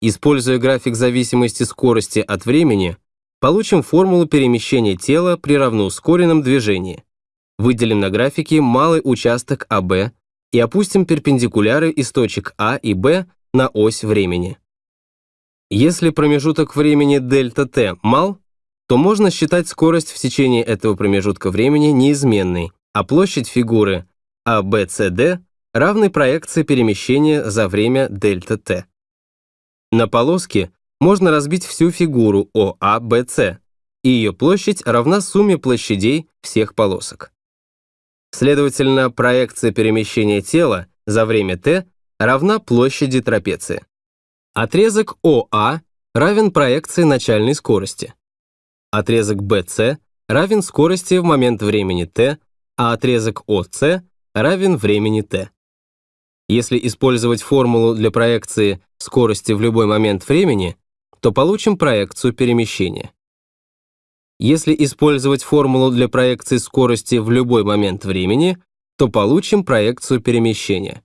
Используя график зависимости скорости от времени, получим формулу перемещения тела при равноускоренном движении. Выделим на графике малый участок АБ и опустим перпендикуляры из точек А и Б на ось времени. Если промежуток времени дельта t мал, то можно считать скорость в течение этого промежутка времени неизменной, а площадь фигуры ABCD равной проекции перемещения за время дельта t. На полоске можно разбить всю фигуру OABC, и ее площадь равна сумме площадей всех полосок. Следовательно, проекция перемещения тела за время t равна площади трапеции. Отрезок ОА равен проекции начальной скорости. Отрезок BC равен скорости в момент времени t, а отрезок ОС равен времени t. Если использовать формулу для проекции скорости в любой момент времени, то получим проекцию перемещения. Если использовать формулу для проекции скорости в любой момент времени, то получим проекцию перемещения.